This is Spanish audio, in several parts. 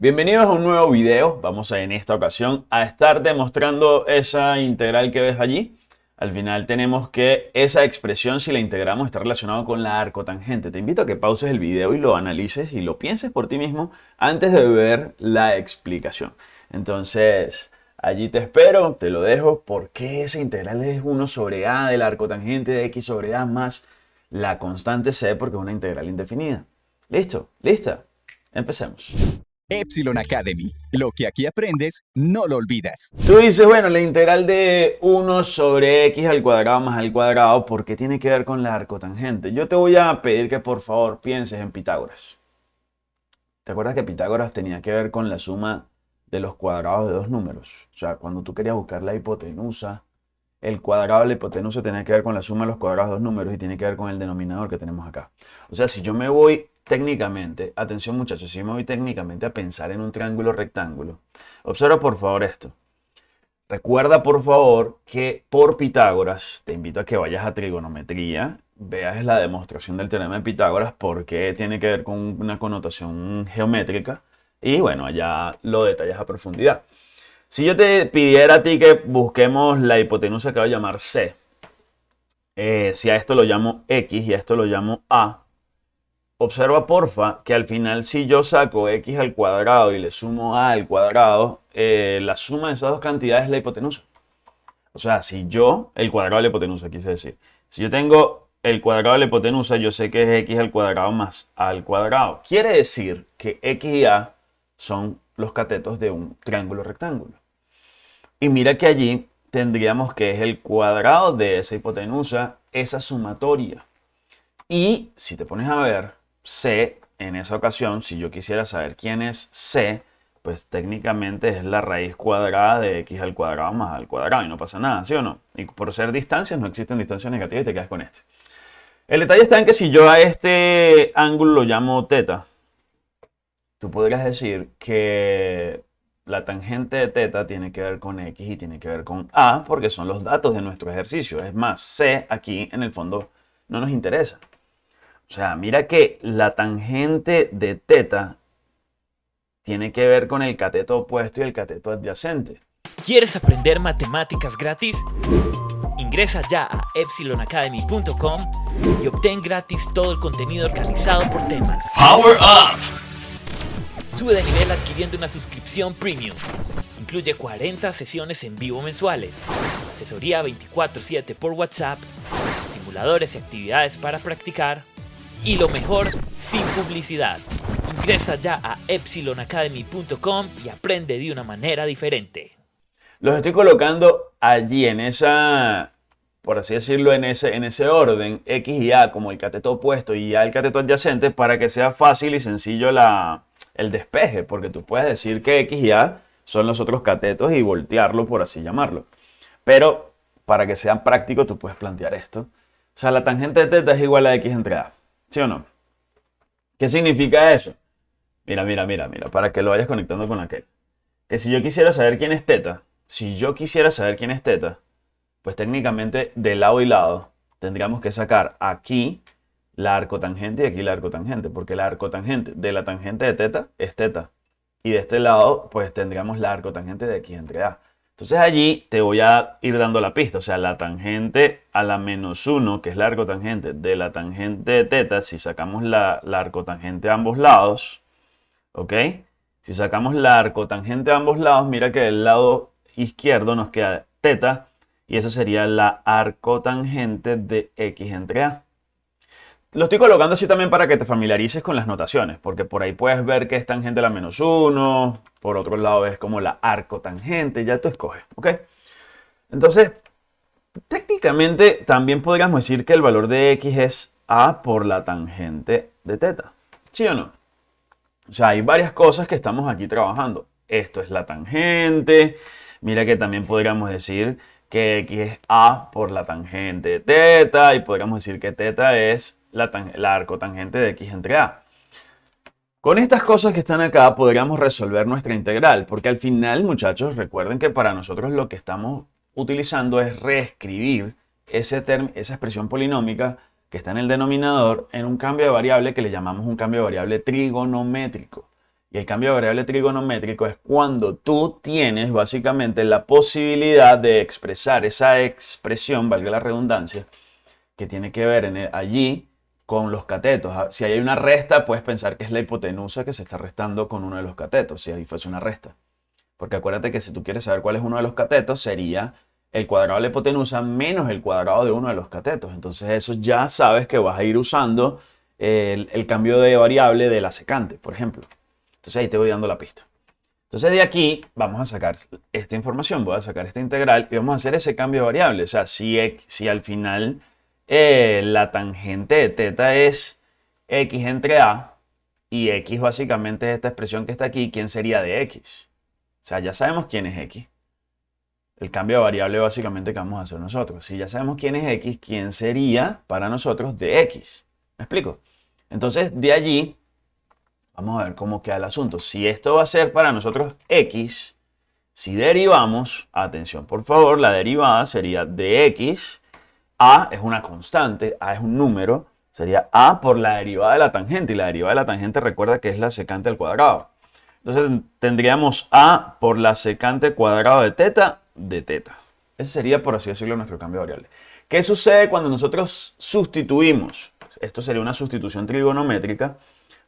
Bienvenidos a un nuevo video. Vamos a en esta ocasión a estar demostrando esa integral que ves allí. Al final tenemos que esa expresión, si la integramos, está relacionada con la arcotangente. Te invito a que pauses el video y lo analices y lo pienses por ti mismo antes de ver la explicación. Entonces, allí te espero, te lo dejo. ¿Por qué esa integral es 1 sobre a de la arcotangente de x sobre a más la constante c? Porque es una integral indefinida. ¿Listo? ¿Lista? Empecemos. Epsilon Academy. Lo que aquí aprendes, no lo olvidas. Tú dices, bueno, la integral de 1 sobre x al cuadrado más al cuadrado, ¿por qué tiene que ver con la arcotangente? Yo te voy a pedir que por favor pienses en Pitágoras. ¿Te acuerdas que Pitágoras tenía que ver con la suma de los cuadrados de dos números? O sea, cuando tú querías buscar la hipotenusa, el cuadrado de la hipotenusa tenía que ver con la suma de los cuadrados de dos números y tiene que ver con el denominador que tenemos acá. O sea, si yo me voy técnicamente, atención muchachos, si me voy técnicamente a pensar en un triángulo rectángulo, observa por favor esto. Recuerda por favor que por Pitágoras, te invito a que vayas a trigonometría, veas la demostración del teorema de Pitágoras porque tiene que ver con una connotación geométrica y bueno, allá lo detallas a profundidad. Si yo te pidiera a ti que busquemos la hipotenusa que va a llamar C, eh, si a esto lo llamo X y a esto lo llamo A, Observa porfa que al final si yo saco x al cuadrado y le sumo a al cuadrado, eh, la suma de esas dos cantidades es la hipotenusa. O sea, si yo, el cuadrado de la hipotenusa quise decir, si yo tengo el cuadrado de la hipotenusa, yo sé que es x al cuadrado más a al cuadrado. Quiere decir que x y a son los catetos de un triángulo rectángulo. Y mira que allí tendríamos que es el cuadrado de esa hipotenusa, esa sumatoria. Y si te pones a ver, C, en esa ocasión, si yo quisiera saber quién es C, pues técnicamente es la raíz cuadrada de x al cuadrado más al cuadrado y no pasa nada, ¿sí o no? Y por ser distancias, no existen distancias negativas y te quedas con este. El detalle está en que si yo a este ángulo lo llamo teta, tú podrías decir que la tangente de teta tiene que ver con x y tiene que ver con a porque son los datos de nuestro ejercicio. Es más, c aquí en el fondo no nos interesa. O sea, mira que la tangente de teta tiene que ver con el cateto opuesto y el cateto adyacente. ¿Quieres aprender matemáticas gratis? Ingresa ya a epsilonacademy.com y obtén gratis todo el contenido organizado por temas. Power Up! Sube de nivel adquiriendo una suscripción premium. Incluye 40 sesiones en vivo mensuales, asesoría 24/7 por WhatsApp, simuladores y actividades para practicar, y lo mejor, sin publicidad. Ingresa ya a epsilonacademy.com y aprende de una manera diferente. Los estoy colocando allí en esa, por así decirlo, en ese, en ese orden, X y A como el cateto opuesto y A el cateto adyacente, para que sea fácil y sencillo la, el despeje, porque tú puedes decir que X y A son los otros catetos y voltearlo, por así llamarlo. Pero para que sea práctico, tú puedes plantear esto. O sea, la tangente de teta es igual a X entre A. ¿Sí o no? ¿Qué significa eso? Mira, mira, mira, mira, para que lo vayas conectando con aquel. Que si yo quisiera saber quién es teta, si yo quisiera saber quién es teta, pues técnicamente de lado y lado tendríamos que sacar aquí la arcotangente y aquí la arcotangente, porque la arcotangente de la tangente de teta es teta. Y de este lado, pues tendríamos la arcotangente de x entre a. Entonces allí te voy a ir dando la pista, o sea, la tangente a la menos 1, que es la arcotangente de la tangente de teta, si sacamos la, la arcotangente a ambos lados, ¿ok? Si sacamos la arcotangente a ambos lados, mira que del lado izquierdo nos queda teta, y eso sería la arcotangente de x entre a. Lo estoy colocando así también para que te familiarices con las notaciones, porque por ahí puedes ver que es tangente a la menos 1, por otro lado es como la arcotangente, ya tú escoges, ¿ok? Entonces, técnicamente también podríamos decir que el valor de x es a por la tangente de teta, ¿sí o no? O sea, hay varias cosas que estamos aquí trabajando. Esto es la tangente, mira que también podríamos decir que x es a por la tangente de teta y podríamos decir que teta es la, la arcotangente de x entre a. Con estas cosas que están acá podríamos resolver nuestra integral, porque al final, muchachos, recuerden que para nosotros lo que estamos utilizando es reescribir ese esa expresión polinómica que está en el denominador en un cambio de variable que le llamamos un cambio de variable trigonométrico. Y el cambio de variable trigonométrico es cuando tú tienes básicamente la posibilidad de expresar esa expresión, valga la redundancia, que tiene que ver en allí con los catetos. Ah, si hay una resta, puedes pensar que es la hipotenusa que se está restando con uno de los catetos, si ahí fuese una resta. Porque acuérdate que si tú quieres saber cuál es uno de los catetos, sería el cuadrado de la hipotenusa menos el cuadrado de uno de los catetos. Entonces eso ya sabes que vas a ir usando el, el cambio de variable de la secante, por ejemplo. Entonces ahí te voy dando la pista. Entonces de aquí vamos a sacar esta información, voy a sacar esta integral y vamos a hacer ese cambio de variable. O sea, si, si al final eh, la tangente de teta es x entre a y x básicamente es esta expresión que está aquí, ¿quién sería de x? O sea, ya sabemos quién es x. El cambio de variable básicamente que vamos a hacer nosotros. Si ya sabemos quién es x, ¿quién sería para nosotros de x? ¿Me explico? Entonces, de allí, vamos a ver cómo queda el asunto. Si esto va a ser para nosotros x, si derivamos, atención por favor, la derivada sería de x a es una constante, A es un número, sería A por la derivada de la tangente. Y la derivada de la tangente recuerda que es la secante al cuadrado. Entonces tendríamos A por la secante cuadrado de teta de teta. Ese sería, por así decirlo, nuestro cambio de variable. ¿Qué sucede cuando nosotros sustituimos? Esto sería una sustitución trigonométrica.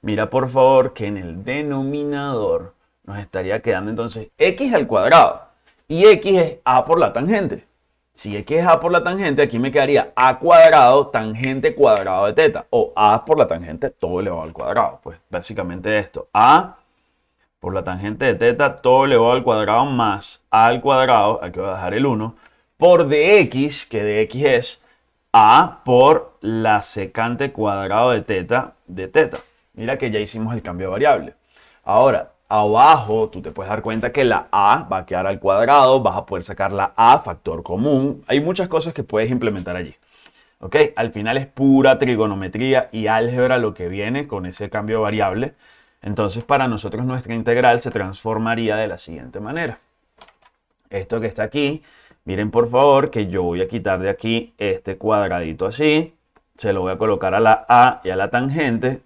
Mira por favor que en el denominador nos estaría quedando entonces x al cuadrado. Y x es a por la tangente. Si x es a por la tangente, aquí me quedaría a cuadrado tangente cuadrado de teta. O a por la tangente todo elevado al cuadrado. Pues básicamente esto. a por la tangente de teta todo elevado al cuadrado más a al cuadrado, aquí voy a dejar el 1, por dx, que dx es a por la secante cuadrado de teta de teta. Mira que ya hicimos el cambio de variable. Ahora, abajo tú te puedes dar cuenta que la a va a quedar al cuadrado, vas a poder sacar la a factor común. Hay muchas cosas que puedes implementar allí. ¿Ok? Al final es pura trigonometría y álgebra lo que viene con ese cambio de variable. Entonces para nosotros nuestra integral se transformaría de la siguiente manera. Esto que está aquí, miren por favor que yo voy a quitar de aquí este cuadradito así. Se lo voy a colocar a la a y a la tangente.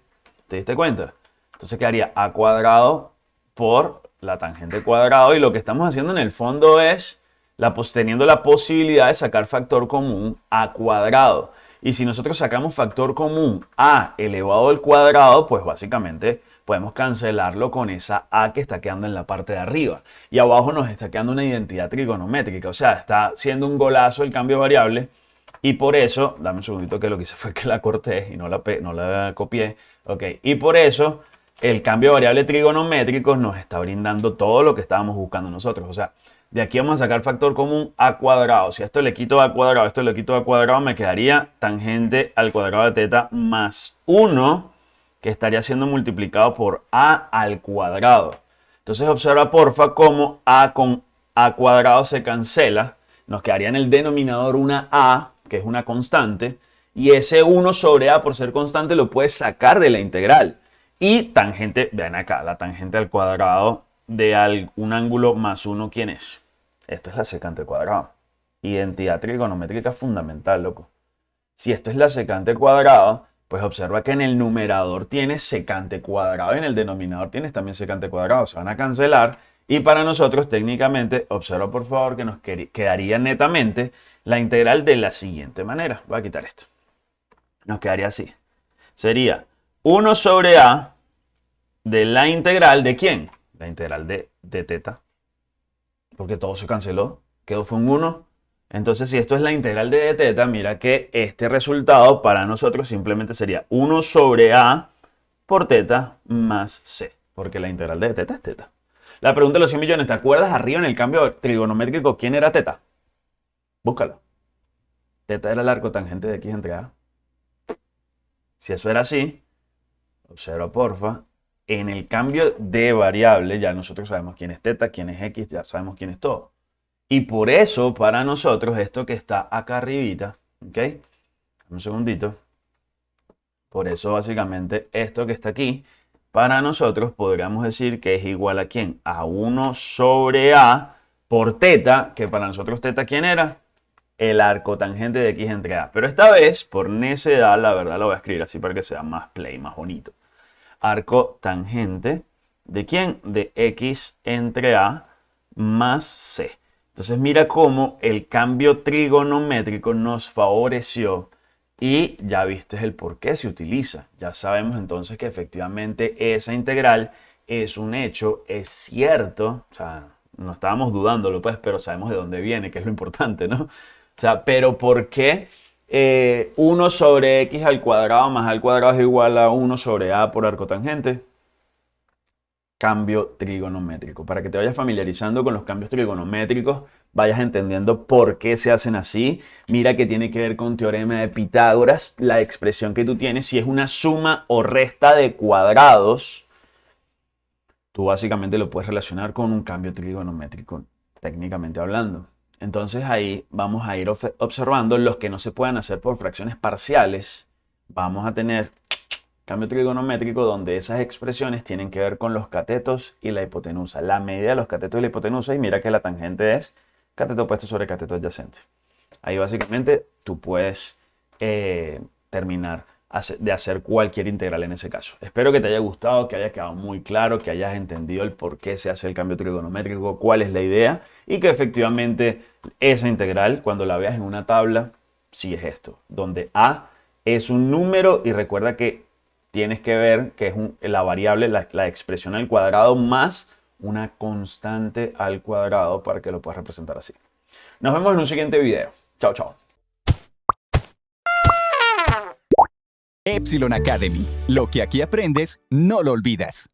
¿Te diste cuenta? Entonces quedaría a cuadrado por la tangente cuadrado y lo que estamos haciendo en el fondo es la, teniendo la posibilidad de sacar factor común a cuadrado. Y si nosotros sacamos factor común a elevado al cuadrado, pues básicamente podemos cancelarlo con esa a que está quedando en la parte de arriba. Y abajo nos está quedando una identidad trigonométrica, o sea, está siendo un golazo el cambio variable. Y por eso, dame un segundito que lo que hice fue que la corté y no la, no la copié. Ok, y por eso el cambio de variable trigonométrico nos está brindando todo lo que estábamos buscando nosotros. O sea, de aquí vamos a sacar factor común a cuadrado. Si esto le quito a cuadrado, esto le quito a cuadrado, me quedaría tangente al cuadrado de teta más 1, que estaría siendo multiplicado por a al cuadrado. Entonces observa porfa cómo a con a cuadrado se cancela. Nos quedaría en el denominador una a, que es una constante, y ese 1 sobre a por ser constante lo puedes sacar de la integral. Y tangente, vean acá, la tangente al cuadrado de un ángulo más uno, ¿quién es? Esto es la secante al cuadrado. Identidad trigonométrica fundamental, loco. Si esto es la secante al cuadrado, pues observa que en el numerador tienes secante cuadrado y en el denominador tienes también secante cuadrado. Se van a cancelar y para nosotros técnicamente, observa por favor que nos quedaría netamente la integral de la siguiente manera. Voy a quitar esto. Nos quedaría así. Sería 1 sobre a de la integral de quién? La integral de, de teta. Porque todo se canceló. Quedó fue un 1. Entonces, si esto es la integral de teta, mira que este resultado para nosotros simplemente sería 1 sobre a por teta más c. Porque la integral de teta es teta. La pregunta de los 100 millones, ¿te acuerdas arriba en el cambio trigonométrico quién era teta? Búscalo. Teta era el arco tangente de x entre a. Si eso era así, Observa, porfa. En el cambio de variable, ya nosotros sabemos quién es teta, quién es x, ya sabemos quién es todo. Y por eso, para nosotros, esto que está acá arribita, ¿ok? Un segundito. Por eso, básicamente, esto que está aquí, para nosotros podríamos decir que es igual a quién? A 1 sobre a por teta, que para nosotros teta, ¿quién era? El arco tangente de x entre a. Pero esta vez, por necedad, la verdad lo voy a escribir así para que sea más play, más bonito arco tangente ¿De quién? De x entre a más c. Entonces mira cómo el cambio trigonométrico nos favoreció y ya viste el por qué se utiliza. Ya sabemos entonces que efectivamente esa integral es un hecho, es cierto, o sea, no estábamos dudándolo pues, pero sabemos de dónde viene, que es lo importante, ¿no? O sea, pero ¿por qué 1 eh, sobre x al cuadrado más al cuadrado es igual a 1 sobre a por arco tangente? Cambio trigonométrico. Para que te vayas familiarizando con los cambios trigonométricos, vayas entendiendo por qué se hacen así. Mira que tiene que ver con teorema de Pitágoras, la expresión que tú tienes, si es una suma o resta de cuadrados, tú básicamente lo puedes relacionar con un cambio trigonométrico, técnicamente hablando. Entonces ahí vamos a ir observando los que no se puedan hacer por fracciones parciales. Vamos a tener cambio trigonométrico donde esas expresiones tienen que ver con los catetos y la hipotenusa. La medida de los catetos y la hipotenusa y mira que la tangente es cateto opuesto sobre cateto adyacente. Ahí básicamente tú puedes eh, terminar de hacer cualquier integral en ese caso. Espero que te haya gustado, que haya quedado muy claro, que hayas entendido el por qué se hace el cambio trigonométrico, cuál es la idea y que efectivamente esa integral, cuando la veas en una tabla, sí es esto, donde a es un número y recuerda que tienes que ver que es la variable, la, la expresión al cuadrado más una constante al cuadrado para que lo puedas representar así. Nos vemos en un siguiente video. Chao, chao. Epsilon Academy. Lo que aquí aprendes, no lo olvidas.